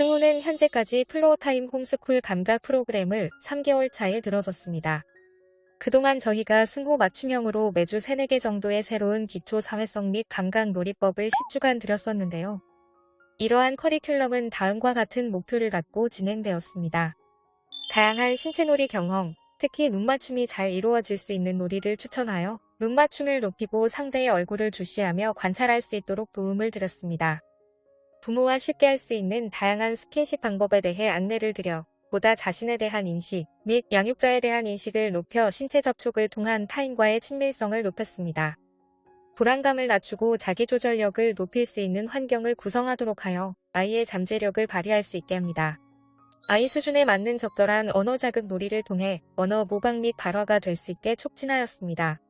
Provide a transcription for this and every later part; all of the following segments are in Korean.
승호는 현재까지 floortime 홈스쿨 감각 프로그램을 3개월 차에 들어섰습니다. 그동안 저희가 승호 맞춤형으로 매주 3, 4개 정도의 새로운 기초 사회성 및 감각 놀이법을 10주간 드렸었는데요. 이러한 커리큘럼은 다음과 같은 목표를 갖고 진행되었습니다. 다양한 신체놀이 경험, 특히 눈맞춤이 잘 이루어질 수 있는 놀이를 추천하여 눈맞춤을 높이고 상대의 얼굴을 주시하며 관찰할 수 있도록 도움을 드렸습니다. 부모와 쉽게 할 수 있는 다양한 스킨십 방법에 대해 안내를 드려 보다 자신에 대한 인식 및 양육자에 대한 인식을 높여 신체 접촉을 통한 타인과의 친밀성을 높였습니다. 불안감을 낮추고 자기조절력을 높일 수 있는 환경을 구성하도록 하여 아이의 잠재력을 발휘할 수 있게 합니다. 아이 수준에 맞는 적절한 언어 자극 놀이를 통해 언어 모방 및 발화가 될 수 있게 촉진하였습니다.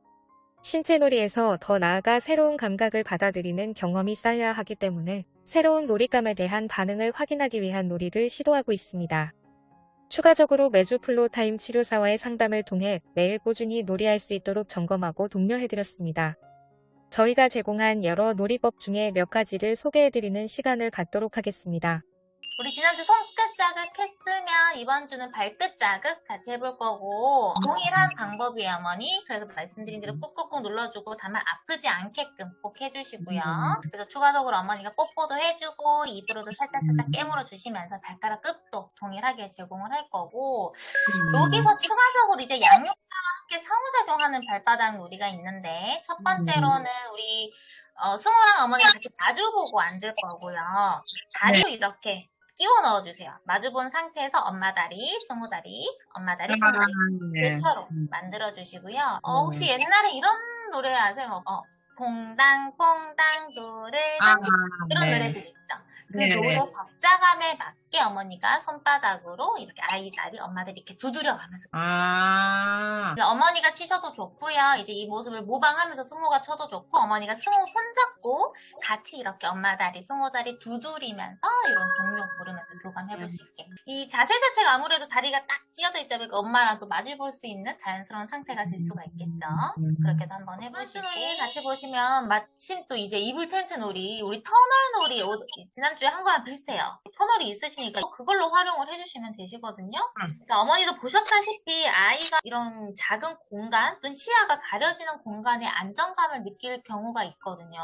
신체 놀이에서 더 나아가 새로운 감각을 받아들이는 경험이 쌓여야 하기 때문에 새로운 놀잇감에 대한 반응을 확인하기 위한 놀이를 시도하고 있습니다. 추가적으로 매주 floortime 치료사와의 상담을 통해 매일 꾸준히 놀이할 수 있도록 점검하고 독려해드렸습니다. 저희가 제공한 여러 놀이법 중에 몇 가지를 소개해드리는 시간을 갖도록 하겠습니다. 우리 지난주 손끝 자극 했으면 이번 주는 발끝 자극 같이 해볼 거고 동일한 방법이에요 어머니. 그래서 말씀드린 대로 꾹꾹꾹 눌러주고 다만 아프지 않게끔 꼭 해주시고요. 그래서 추가적으로 어머니가 뽀뽀도 해주고 입으로도 살짝살짝 깨물어 주시면서 발가락 끝도 동일하게 제공을 할 거고 여기서 추가적으로 이제 양육자와 함께 상호작용하는 발바닥 놀이가 있는데 첫 번째로는 우리 어, 승우랑 어머니가 같이 마주보고 앉을 거고요. 다리로 이렇게 끼워 넣어주세요. 마주본 상태에서 엄마 다리, 승우 다리, 엄마 다리, 승우 다리 네. 교차로 만들어주시고요. 어, 혹시 옛날에 이런 노래 아세요? 어, 퐁당 퐁당 노래당 아, 이런 네. 노래들 있죠. 그 네. 노래 박자감에 맞 게 어머니가 손바닥으로 이렇게 아이 다리, 엄마 다리 이렇게 두드려 가면서 아, 이제 어머니가 치셔도 좋고요. 이제 이 모습을 모방하면서 승호가 쳐도 좋고 어머니가 승호 손잡고 같이 이렇게 엄마 다리, 승호 다리 두드리면서 이런 동력 부르면서 교감해볼 수 있게. 이 자세 자체가 아무래도 다리가 딱 끼어져 있다 보니까 엄마랑 또 마주 볼 수 있는 자연스러운 상태가 될 수가 있겠죠. 그렇게도 한번 해보시고 같이 보시면 마침 또 이제 이불 텐트 놀이 우리 터널 놀이 오- 지난주에 한 거랑 비슷해요. 터널이 있으시니까 그걸로 활용을 해주시면 되시거든요. 그러니까 어머니도 보셨다시피 아이가 이런 작은 공간 또는 시야가 가려지는 공간에 안정감을 느낄 경우가 있거든요.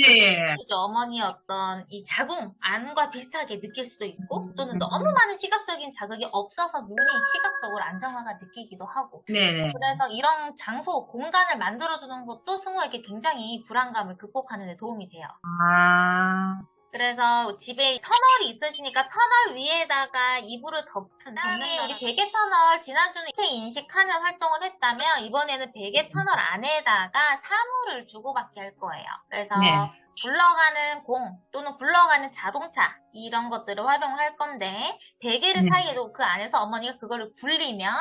예, 예. 그죠? 어머니의 어떤 이 자궁 안과 비슷하게 느낄 수도 있고 음, 또는 음, 너무 음. 많은 시각적인 자극이 없어서 눈이 시각적으로 안정화가 느끼기도 하고 네네. 그래서 이런 장소, 공간을 만들어주는 것도 승우에게 굉장히 불안감을 극복하는 데 도움이 돼요. 아, 그래서 집에 터널이 있으시니까 터널 위에다가 이불을 덮은 다음에 우리 베개 터널 지난주는 체 인식하는 활동을 했다면 이번에는 베개 터널 안에다가 사물을 주고받게 할 거예요. 그래서 네. 굴러가는 공 또는 굴러가는 자동차 이런 것들을 활용할 건데 베개를 네. 사이에도 그 안에서 어머니가 그거를 굴리면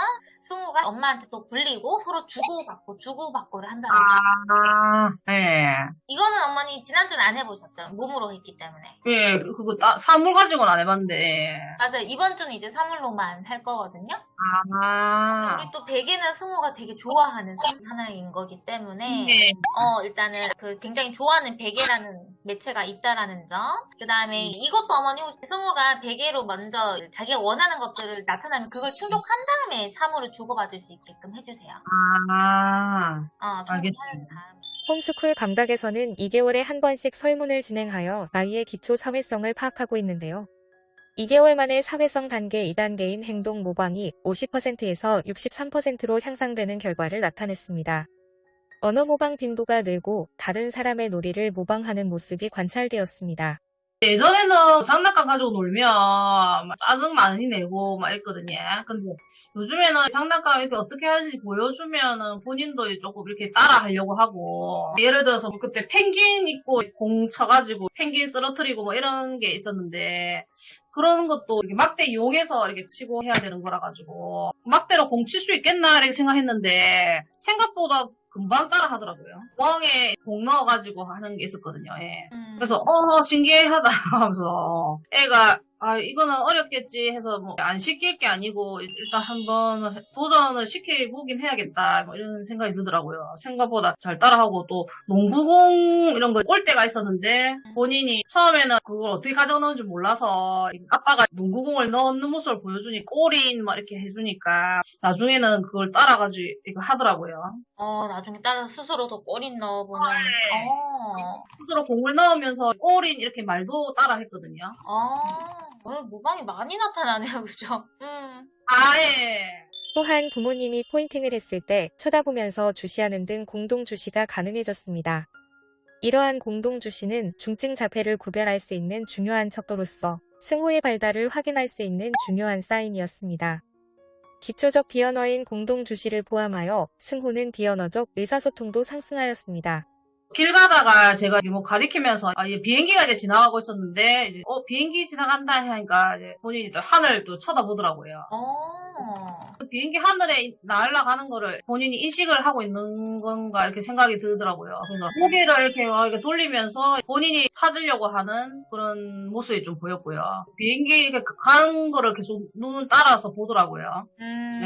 승우가 엄마한테 또 굴리고 서로 주고받고 주고받고를 한다고 아, 예. 이거는 어머니 지난주는 안 해보셨죠? 몸으로 했기 때문에. 예, 그- 그거 따, 사물 가지고는 안 해봤는데. 맞아요. 이번 주는 이제 사물로만 할 거거든요. 아, 우리 또 베개는 승우가 되게 좋아하는 중 하나인 거기 때문에 네. 어 일단은 그 굉장히 좋아하는 베개라는 매체가 있다라는 점. 그 다음에 이것도 어머니 혹시 승우가 베개로 먼저 자기가 원하는 것들을 나타나면 그걸 충족한 다음에 사물을 주고받을 수 있게끔 해주세요. 아, 어, 알겠습니다. 충족한 다음. 홈스쿨 감각에서는 2개월에 한 번씩 설문을 진행하여 아이의 기초 사회성을 파악하고 있는데요. 2개월 만에 사회성 단계 2단계인 행동 모방이 50%에서 63%로 향상되는 결과를 나타냈습니다. 언어 모방 빈도가 늘고 다른 사람의 놀이를 모방하는 모습이 관찰되었습니다. 예전에는 장난감 가지고 놀면 막 짜증 많이 내고 막 했거든요. 근데 요즘에는 장난감 이렇게 어떻게 하는지 보여주면은 본인도 조금 이렇게 따라 하려고 하고 예를 들어서 그때 펭귄 입고 공 쳐가지고 펭귄 쓰러뜨리고 뭐 이런 게 있었는데 그런 것도 이렇게 막대 이용해서 이렇게 치고 해야 되는 거라 가지고 막대로 공 칠 수 있겠나 이렇게 생각했는데 생각보다 금방 따라 하더라고요. 멍에 공 넣어가지고 하는 게 있었거든요. 예. 음. 그래서 어 신기하다 하면서 애가 아, 이거는 어렵겠지 해서 뭐 안 시킬 게 아니고 일단 한번 도전을 시켜보긴 해야겠다 뭐 이런 생각이 들더라고요. 생각보다 잘 따라하고 또 농구공 이런 거 꼴대가 있었는데 본인이 처음에는 그걸 어떻게 가져오는 줄 몰라서 아빠가 농구공을 넣는 모습을 보여주니 골인 막 이렇게 해주니까 나중에는 그걸 따라가지고 하더라고요. 어, 나중에 따라서 스스로도 꼬린 넣어보는. 네. 어, 스스로 공을 넣으면서 골인 이렇게 말도 따라 했거든요. 어, 어, 모방이 많이 나타나네요, 그죠? 음. 아예. 또한 부모님이 포인팅을 했을 때 쳐다보면서 주시하는 등 공동 주시가 가능해졌습니다. 이러한 공동 주시는 중증 자폐를 구별할 수 있는 중요한 척도로서 승호의 발달을 확인할 수 있는 중요한 사인이었습니다. 기초적 비언어인 공동 주시를 포함하여 승호는 비언어적 의사소통도 상승하였습니다. 길 가다가 제가 뭐 가리키면서 아, 비행기가 이제 지나가고 있었는데 이제 어 비행기 지나간다 하니까 이제 본인이 또 하늘을 또 쳐다보더라고요. 어, 그 비행기 하늘에 날아가는 거를 본인이 인식을 하고 있는 건가 이렇게 생각이 들더라고요. 그래서 고개를 이렇게 막 이렇게 돌리면서 본인이 찾으려고 하는 그런 모습이 좀 보였고요. 비행기 이렇게 가는 거를 계속 눈을 따라서 보더라고요. 음.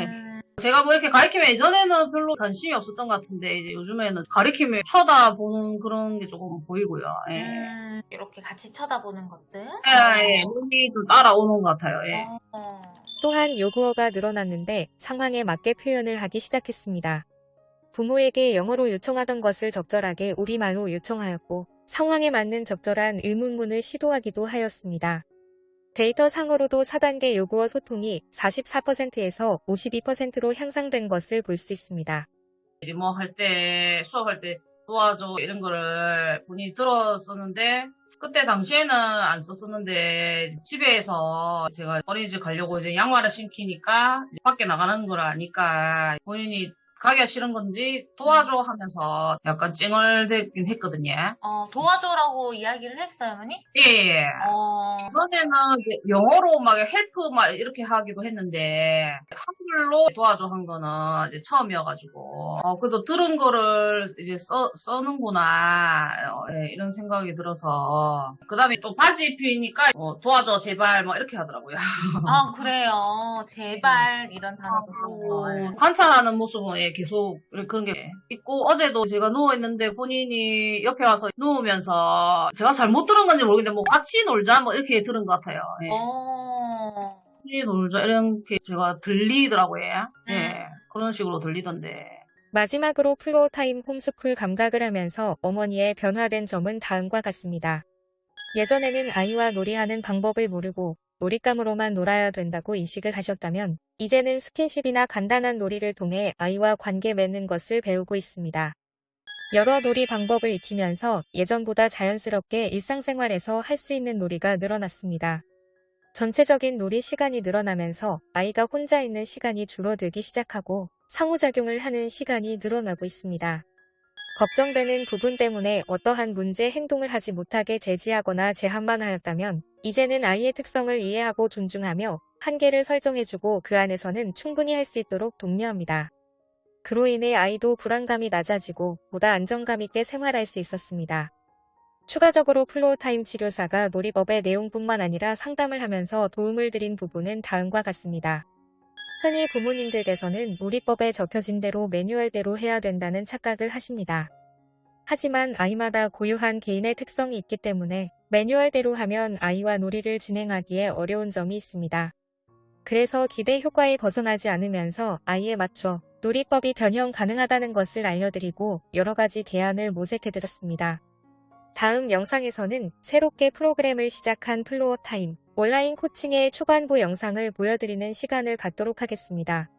제가 뭐 이렇게 가리키면 예전에는 별로 관심이 없었던 것 같은데 이제 요즘에는 가리키면 쳐다보는 그런 게 조금 보이고요. 예. 음, 이렇게 같이 쳐다보는 것들. 예, 예. 눈이 좀 따라오는 것 같아요. 예. 어, 또한 요구어가 늘어났는데 상황에 맞게 표현을 하기 시작했습니다. 부모에게 영어로 요청하던 것을 적절하게 우리말로 요청하였고 상황에 맞는 적절한 의문문을 시도하기도 하였습니다. 데이터 상으로도 4단계 요구어 소통이 44%에서 52%로 향상된 것을 볼 수 있습니다. 뭐 할 때, 수업할 때 도와줘 이런 거를 본인이 들었었는데 그때 당시에는 안 썼었는데 집에서 제가 어린이집 가려고 이제 양말을 신기니까 이제 밖에 나가는 걸 아니까 본인이 가기가 싫은 건지 도와줘 하면서 약간 찡얼대긴 했거든요. 어, 도와줘라고 이야기를 했어요, 어머니? 예, 예. 어, 전에는 이제 영어로 막 help 막 이렇게 하기도 했는데 한글로 도와줘 한 거는 이제 처음이어가지고 어, 그래도 들은 거를 이제 써, 쓰는구나 어, 예, 이런 생각이 들어서 그 다음에 또 바지 입히니까 어, 도와줘 제발 뭐 이렇게 하더라고요. 아, 그래요. 제발, 이런 단어도. 어, 관찰하는 모습은 예, 계속 그런 게 있고 어제도 제가 누워있는데 본인이 옆에 와서 누우면서 제가 잘못 들은 건지 모르겠는데 뭐 같이 놀자 뭐 이렇게 들은 것 같아요. 예. 어, 같이 놀자 이렇게 제가 들리더라고요. 음. 예, 그런 식으로 들리던데. 마지막으로 floortime 홈스쿨 감각을 하면서 어머니의 변화된 점은 다음과 같습니다. 예전에는 아이와 놀이하는 방법을 모르고 놀잇감으로만 놀아야 된다고 인식을 하셨다면 이제는 스킨십이나 간단한 놀이를 통해 아이와 관계 맺는 것을 배우고 있습니다. 여러 놀이 방법을 익히면서 예전보다 자연스럽게 일상생활에서 할 수 있는 놀이가 늘어났습니다. 전체적인 놀이 시간이 늘어나면서 아이가 혼자 있는 시간이 줄어들기 시작하고 상호작용을 하는 시간이 늘어나고 있습니다. 걱정되는 부분 때문에 어떠한 문제 행동을 하지 못하게 제지하거나 제한만 하였다면 이제는 아이의 특성을 이해하고 존중하며 한계를 설정해주고 그 안에서는 충분히 할 수 있도록 독려합니다. 그로 인해 아이도 불안감이 낮아지고 보다 안정감 있게 생활할 수 있었습니다. 추가적으로 floortime 치료사가 놀이법의 내용뿐만 아니라 상담을 하면서 도움을 드린 부분은 다음과 같습니다. 흔히 부모님들께서는 놀이법에 적혀진 대로 매뉴얼대로 해야 된다는 착각을 하십니다. 하지만 아이마다 고유한 개인의 특성이 있기 때문에 매뉴얼대로 하면 아이와 놀이를 진행하기에 어려운 점이 있습니다. 그래서 기대 효과에 벗어나지 않으면서 아이에 맞춰 놀이법이 변형 가능하다는 것을 알려드리고 여러 가지 대안을 모색해드렸습니다. 다음 영상에서는 새롭게 프로그램을 시작한 floortime 온라인 코칭의 초반부 영상을 보여드리는 시간을 갖도록 하겠습니다.